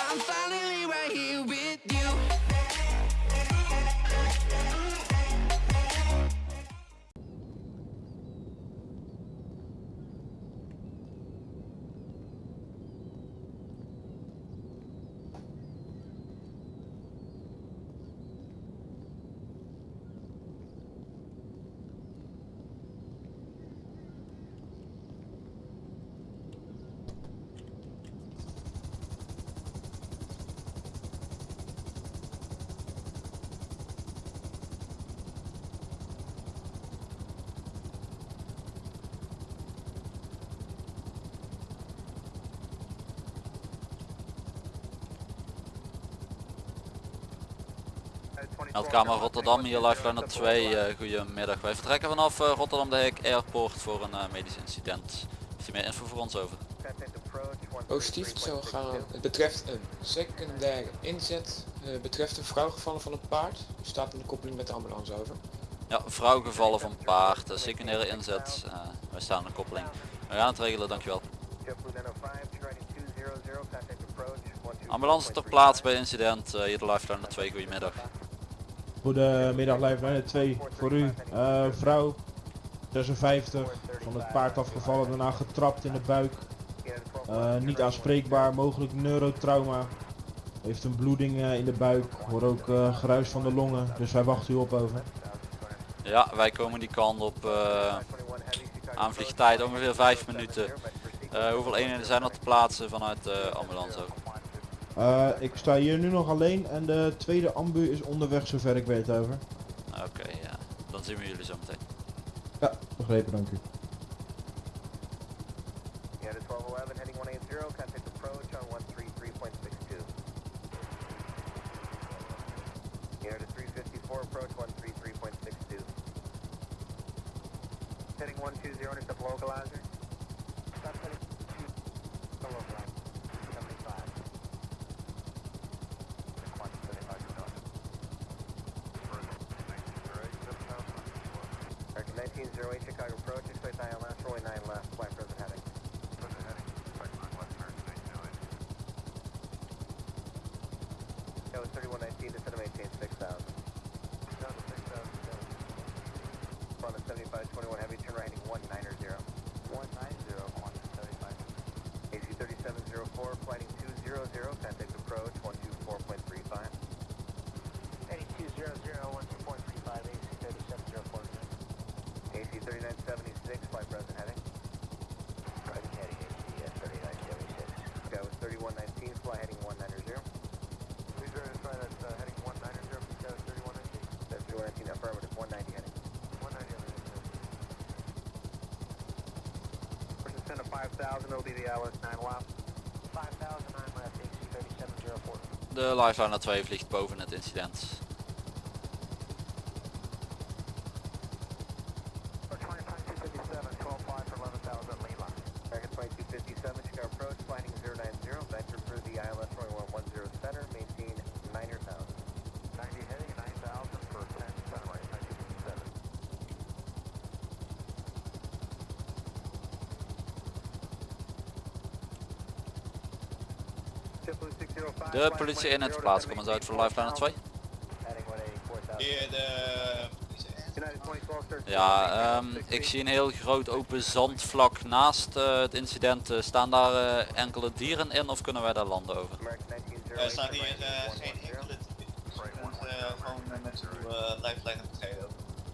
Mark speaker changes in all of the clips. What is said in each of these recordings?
Speaker 1: I'm fine.
Speaker 2: Meldkamer Rotterdam, hier Lifeliner 2, uh, goedemiddag. Wij vertrekken vanaf uh, Rotterdam de Hek Airport voor een uh, medisch incident. Heeft u meer info voor ons over?
Speaker 3: Positief, het zou gaan. Het betreft een secundaire inzet. Het betreft een vrouw gevallen van een paard. U staat in de koppeling met de ambulance over.
Speaker 2: Ja, vrouw gevallen van paard, secundaire inzet. wij staan in de koppeling. We gaan het regelen, dankjewel. Ambulance ter plaatse bij incident, hier de Lifeliner 2, goedemiddag.
Speaker 4: Goedemiddag Lifeliner 2 voor u. Uh, vrouw 56 van het paard afgevallen, daarna getrapt in de buik. Uh, niet aanspreekbaar, mogelijk neurotrauma. Heeft een bloeding uh, in de buik, hoor ook geruis van de longen, dus wij wachten u op over.
Speaker 2: Ja, wij komen die kant op aanvliegtijd ongeveer 5 minuten. hoeveel eenheden zijn er te plaatsen vanuit de ambulance ook?
Speaker 4: Uh, ik sta hier nu nog alleen en de tweede ambu is onderweg zover ik weet over.
Speaker 2: Oké, ja. Dan zien we jullie zo meteen.
Speaker 4: Ja, begrepen, dank u.
Speaker 5: Ja, de 1211 heading 180, contact approach maintain 6000. Down to 6000, Front of 7521 heavy, turn right heading 190. 190, 175. AC 3704, flighting 200, contact approach 124.35. Heading 200, 124.35, AC 3704. AC 3976, flight. Present 5000, it'll be the ILS 9 left. 5000, 9 left, AC 3704.
Speaker 2: De Lifeliner 2 vliegt boven het incident. De politie in het plaats, kom eens uit voor Lifeliner 2. Ja, um, ik zie een heel groot open zandvlak naast uh, het incident. Uh, staan daar uh, enkele dieren in of kunnen wij daar landen over?
Speaker 6: Er staan hier geen enkele dieren. gewoon met uw lifeline betreden.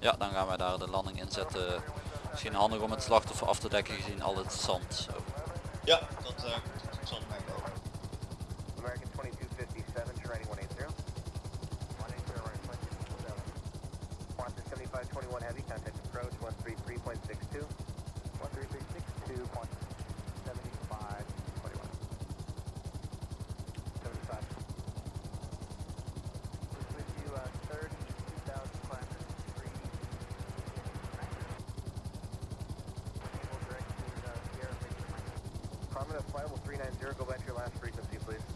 Speaker 2: Ja, dan gaan wij daar de landing inzetten. Misschien handig om het slachtoffer af te dekken gezien al het zand. Over.
Speaker 6: Ja, dat komt zand over.
Speaker 5: 7521 Heavy, contact approach 133.62. 133.62.7521. 75. With you, uh, 32,000 climbers. Prominent flight will 390, go back to your last frequency, please.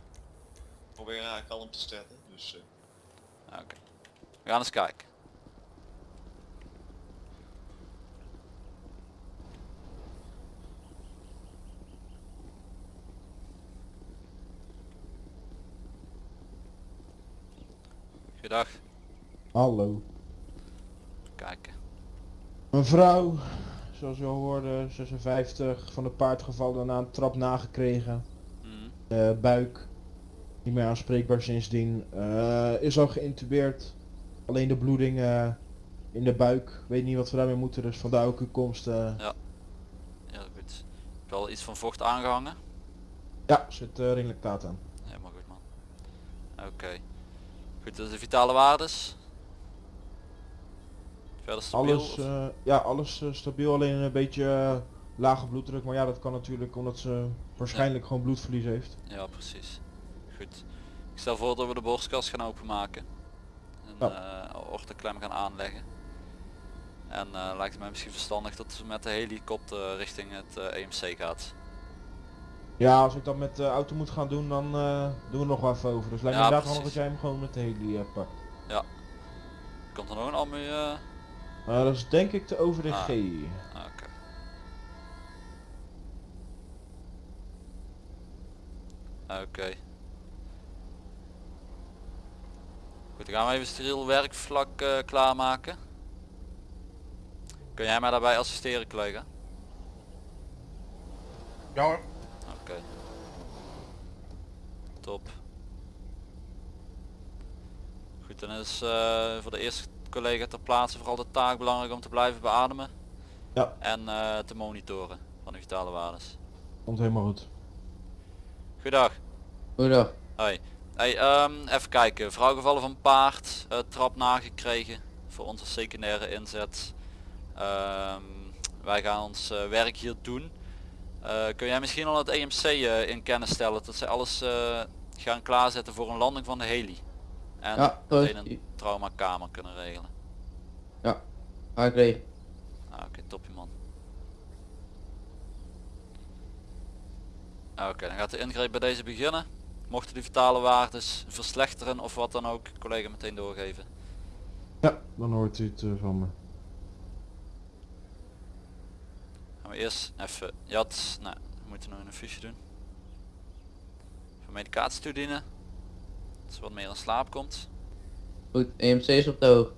Speaker 6: probeer haar kalm te stellen. Dus eh,
Speaker 2: Oké. We gaan eens kijken. Goedendag.
Speaker 4: Hallo.
Speaker 2: Kijken.
Speaker 4: Een vrouw, zoals u al hoorde, 56, van het paard gevallen na een trap nagekregen.
Speaker 2: Mhm.
Speaker 4: Eh, buik, niet meer aanspreekbaar sindsdien. Eh, is al geïntubeerd. Alleen de bloeding eh, in de buik. Weet niet wat we daarmee moeten, dus vandaar ook uw komst. eh.
Speaker 2: Heel goed. Heb je al iets van vocht aangehangen?
Speaker 4: Ja, zit uh, ringlactaat aan.
Speaker 2: Helemaal goed man. Oké. Goed, dus de vitale waardes? Verder stabiel?
Speaker 4: Alles, eh, ja, alles eh, stabiel, alleen een beetje eh, lage bloeddruk. Maar ja, dat kan natuurlijk omdat ze waarschijnlijk gewoon bloedverlies heeft.
Speaker 2: Ja, precies. Goed. Ik stel voor dat we de borstkast gaan openmaken. En
Speaker 4: Ja.
Speaker 2: eh orthoklem gaan aanleggen. En eh, lijkt het mij misschien verstandig dat ze met de helikopter richting het eh, EMC gaat.
Speaker 4: Ja, als ik dat met de auto moet gaan doen, dan eh, doen we nog wel even over. Dus lijkt me
Speaker 2: Ja,
Speaker 4: inderdaad handig dat jij hem gewoon met de heli eh, pakt.
Speaker 2: Komt er nog een eh?
Speaker 4: Eh, dat is denk ik de over de
Speaker 2: Ah.
Speaker 4: G.
Speaker 2: Ah, Oké. Oké. Goed, dan gaan we even steriel werkvlak eh, klaarmaken. Kun jij mij daarbij assisteren, collega?
Speaker 7: Ja hoor.
Speaker 2: Oké. Top. Goed, dan is eh, voor de eerste collega ter plaatse vooral de taak belangrijk om te blijven beademen.
Speaker 4: Ja.
Speaker 2: En eh, te monitoren van de vitale waardes.
Speaker 4: Komt helemaal goed.
Speaker 2: Goedendag.
Speaker 8: Goedendag.
Speaker 2: Hoi. Hey, ehm, even kijken. Vrouw gevallen van paard. eh, trap nagekregen. Voor onze secundaire inzet. Ehm, wij gaan ons eh, werk hier doen. Eh, kun jij misschien al het EMC in kennis stellen dat zij alles gaan klaarzetten voor een landing van de heli? En
Speaker 8: Ja, is-
Speaker 2: een traumakamer kunnen regelen.
Speaker 8: Regelen.
Speaker 2: Ah, Oké, topje man. Ah, Oké, dan gaat de ingreep bij deze beginnen. Mochten die vitale waardes verslechteren of wat dan ook, collega meteen doorgeven.
Speaker 4: Ja, dan hoort u het eh, van me.
Speaker 2: Gaan we eerst even, jat, nou, we moeten nog een fiche doen. Voor medicatie toedienen. Dat ze wat meer in slaap komt.
Speaker 8: Goed, EMC is op de hoog.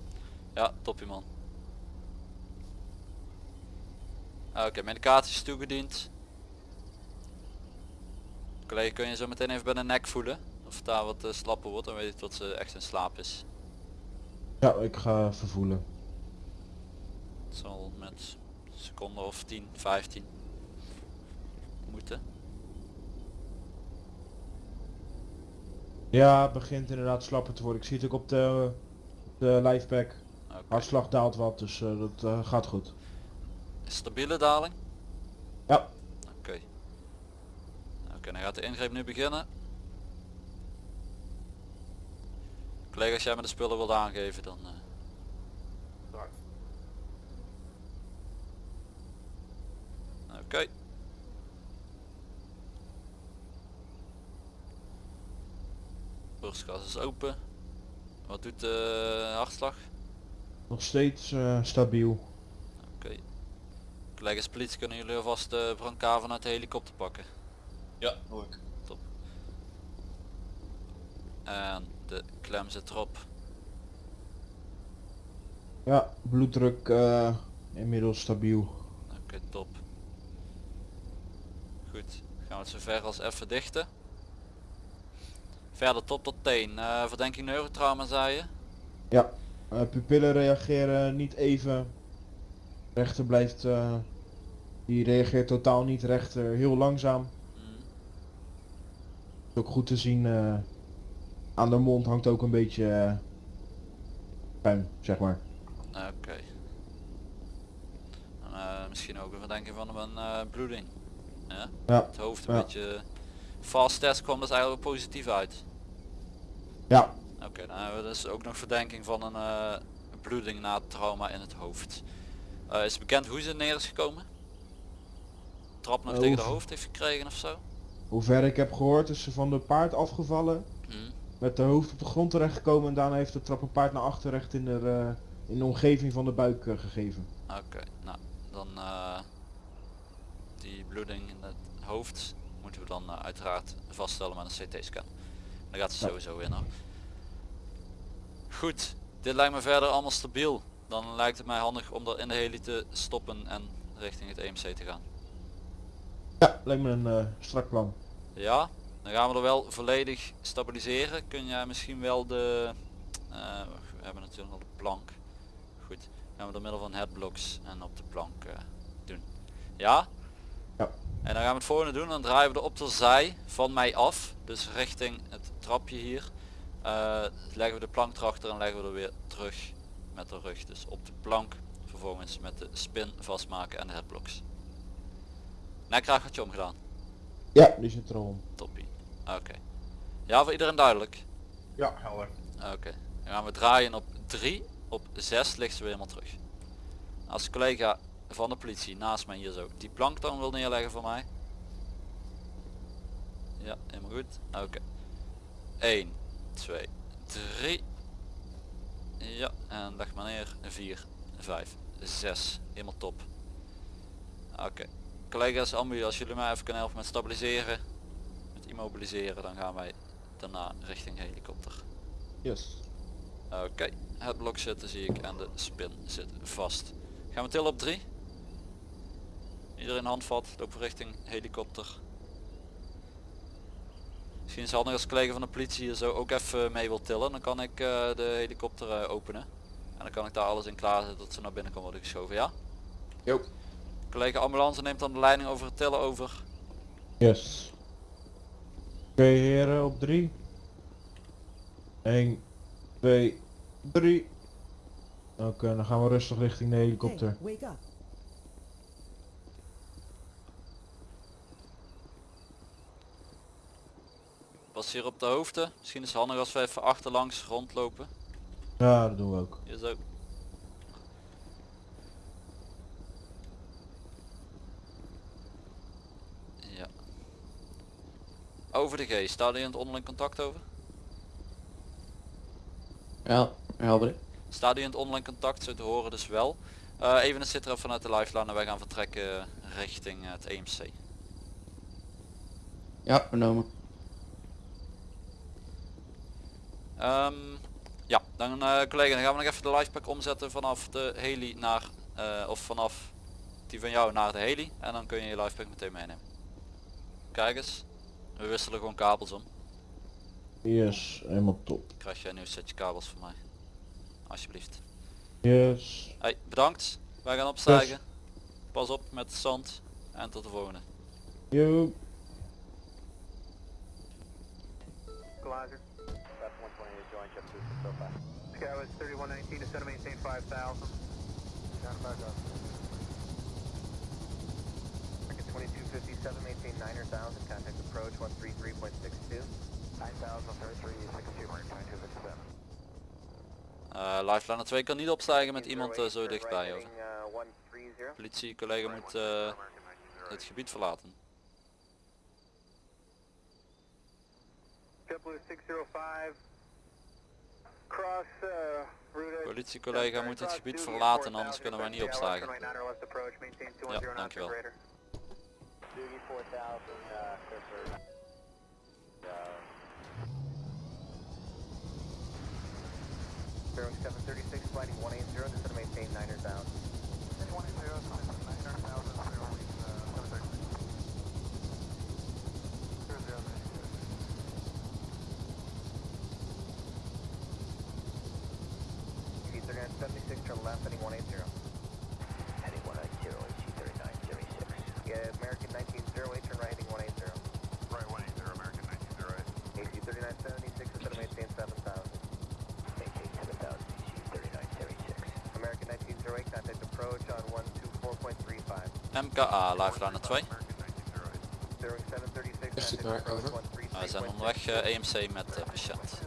Speaker 2: Ja, topje man. Oké, medicatie is toegediend. Collega, kun je zo meteen even bij de nek voelen? Of daar wat eh, slapper wordt, dan weet ik dat ze echt in slaap is.
Speaker 4: Ja, ik ga vervoelen.
Speaker 2: Het zal met een seconde of 10, 15 moeten.
Speaker 4: Ja, het begint inderdaad slapper te worden. Ik zie het ook op de, de livepack.
Speaker 2: Oké.
Speaker 4: Hartslag daalt wat, dus eh, dat eh, gaat goed.
Speaker 2: Stabiele daling?
Speaker 4: Ja.
Speaker 2: Oké. Dan gaat de ingreep nu beginnen. Collega, als jij me de spullen wilt aangeven, dan... eh, Oké. Borstkas is open. Wat doet de hartslag?
Speaker 4: Nog steeds eh, stabiel.
Speaker 2: Oké. Collega's politie kunnen jullie alvast de brancard vanuit de helikopter pakken.
Speaker 6: Ja, hoor ik.
Speaker 2: En de klem zit erop.
Speaker 4: Ja, bloeddruk eh, inmiddels stabiel.
Speaker 2: Oké, top. Goed, gaan we het zover als even dichten. Verder top tot teen. Eh, verdenking neurotrauma zei je?
Speaker 4: Ja, eh, pupillen reageren niet even. Rechter blijft, eh, die reageert totaal niet. Rechter heel langzaam. Is ook goed te zien. eh, aan de mond hangt ook een beetje eh, puin, zeg maar.
Speaker 2: Oké. Eh, misschien ook een verdenking van een eh, bloeding. Ja?
Speaker 4: Ja,
Speaker 2: Het hoofd een
Speaker 4: Ja.
Speaker 2: beetje... Fast test kwam dus eigenlijk positief uit.
Speaker 4: ja,
Speaker 2: Oké, dan hebben we dus ook nog verdenking van een eh, bloeding na trauma in het hoofd. Eh, is het bekend hoe ze neer is gekomen? Trap nog tegen de hoofd heeft gekregen of zo?
Speaker 4: Hoe ver ik heb gehoord is ze van de paard afgevallen.
Speaker 2: Hm.
Speaker 4: Met de hoofd op de grond terechtgekomen en daarna heeft de trap een paard naar achter recht in de, eh, in de omgeving van de buik eh, gegeven.
Speaker 2: Oké, nou dan eh, die bloeding in het hoofd moeten we dan uiteraard vaststellen met een CT-scan. Daar gaat ze
Speaker 4: Ja.
Speaker 2: sowieso in hoor. Goed, dit lijkt me verder allemaal stabiel. Dan lijkt het mij handig om er in de heli te stoppen en richting het EMC te gaan.
Speaker 4: Ja, lijkt me een eh, strak plan.
Speaker 2: Ja, dan gaan we er wel volledig stabiliseren. Kun jij misschien wel de... eh, we hebben natuurlijk al de plank. Goed, gaan we door middel van headblocks en op de plank eh, doen. Ja?
Speaker 4: Ja.
Speaker 2: En dan gaan we het volgende doen. Dan draaien we er op de zij van mij af. Dus richting het trapje hier. Leggen we de plank erachter en leggen we er weer terug met de rug. Dus op de plank. Vervolgens met de spin vastmaken en de headblocks. Nekkragertje omgedaan.
Speaker 4: Ja, die zit er al om.
Speaker 2: Toppie. Oké. Ja, voor iedereen duidelijk.
Speaker 7: Ja, helder.
Speaker 2: Oké. Dan gaan we draaien op 3. Op 6 ligt ze weer helemaal terug. Als de collega van de politie naast mij hier zo die plank dan wil neerleggen voor mij. Ja, helemaal goed. Oké. 1, 2, 3. Ja, en leg maar neer. 4, 5, 6. Helemaal top. Oké. Collega's, ambu, als jullie mij even kunnen helpen met stabiliseren, met immobiliseren, dan gaan wij daarna richting helikopter.
Speaker 4: Yes.
Speaker 2: Oké, het blok zitten zie ik en de spin zit vast. Gaan we tillen op 3. Iedereen handvat, lopen richting helikopter. Misschien is het handig als collega van de politie hier zo ook even mee wil tillen. Dan kan ik eh, de helikopter eh, openen. En dan kan ik daar alles in klaarzetten dat ze naar binnen kan worden geschoven, ja?
Speaker 3: Jo.
Speaker 2: Collega ambulance neemt dan de leiding over het tillen over.
Speaker 4: Yes. Oké heren, op 3. 1, 2, 3. Oké, dan gaan we rustig richting de helikopter.
Speaker 9: Hey, wake up.
Speaker 2: Pas hier op de hoogte. Misschien is het handig als we even achterlangs rondlopen.
Speaker 4: Ja, dat doen we ook.
Speaker 2: Hier zo. Ja. Over de G, staat u in het onderling contact over?
Speaker 8: Ja, helder.
Speaker 2: Staat u in het onderling contact, zo te horen dus wel. Eh, even een sitter vanuit de lifeline en wij gaan vertrekken richting het EMC.
Speaker 8: Ja, vernomen.
Speaker 2: Ehm, ja, dan eh, collega, dan gaan we nog even de lifepack omzetten vanaf de heli naar, eh, of vanaf die van jou naar de heli. En dan kun je je lifepack meteen meenemen. Kijk eens, we wisselen gewoon kabels om.
Speaker 4: Yes, helemaal top.
Speaker 2: Krijg jij een nieuw setje kabels van mij. Alsjeblieft.
Speaker 4: Yes.
Speaker 2: Hey, bedankt. Wij gaan opstijgen. Pas op met het zand. En tot de volgende.
Speaker 4: Yo.
Speaker 5: Equalizer. That's 120 to join jump boost so far. Sky was 3119 to maintain 5000. Down back up. Market 2257, maintain 9000, contact approach 133.62. 9000, 3362, mark 2257.
Speaker 2: Eh lifeline 2 kan niet opstijgen met iemand eh, zo dichtbij. Over.
Speaker 5: Uh, 130.
Speaker 2: Politie collega moet eh, het gebied verlaten.
Speaker 5: JetBlue 605. Cross uh, route.
Speaker 2: Politie collega moet het gebied verlaten anders kunnen wij niet opstijgen. Ja, dankjewel.
Speaker 5: Doogie 4000, uh, Clifford. Bearing 736, flighting 180, this is to maintain 9000. 3976, 7000, HG3976. American 1908, contact approach on 124.35.
Speaker 2: MKA, lifeline 2.
Speaker 1: Zeroing 736.
Speaker 3: Echt het maar, over.
Speaker 2: We zijn onderweg eh, EMC met de patiënt.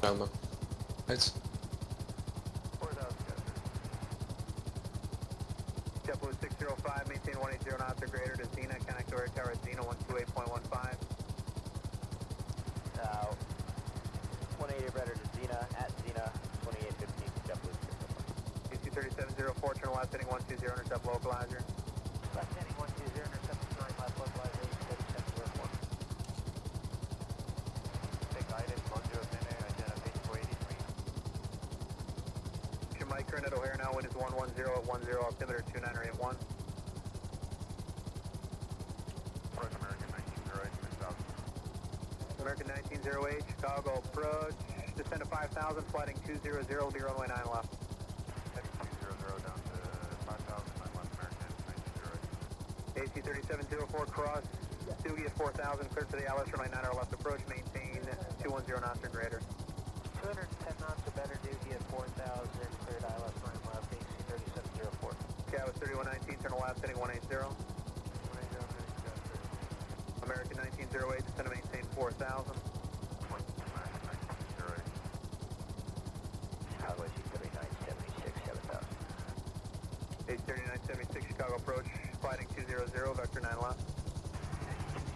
Speaker 3: Trauma. Uit.
Speaker 1: JetBlue 605, maintain 180 knots or greater to Zena, connect to air tower at Zena 128.15.
Speaker 7: Uh, 180 or better
Speaker 1: 3704, turn left heading 120, intercept localizer.
Speaker 7: Left heading 120, intercept turn left localizer, 3704.
Speaker 1: Take guidance, 109, identification 483. Jamaica and at O'Hare now, wind is 110 at 10, altimeter 2981. American 1908, Chicago approach, descend to 5000, flighting 200, runway 9 left. 1908. AC 3704, cross, Doogie at 4000, clear to the Alice, runway 9 left approach, maintain 210 knots or greater.
Speaker 7: 210 knots or better, Doogie at 4000, cleared ILS, running left, AC 3704.
Speaker 1: Cabo 3119, turn left, heading 180. American 1908, descend to maintain 4000.
Speaker 7: Chicago AC 3976, 7000.
Speaker 1: AC 3976, Chicago approach, flighting 200, vector 9 left.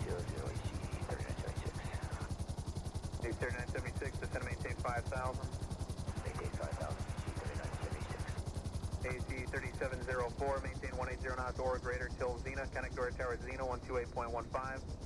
Speaker 7: 00 AC 3976.
Speaker 1: AC 3976, descend to maintain 5000.
Speaker 7: Maintain 5000, AC 3976.
Speaker 1: AC 3704, maintain 180 knots or greater till Xena, connect to tower Xena 128.15.
Speaker 7: 2815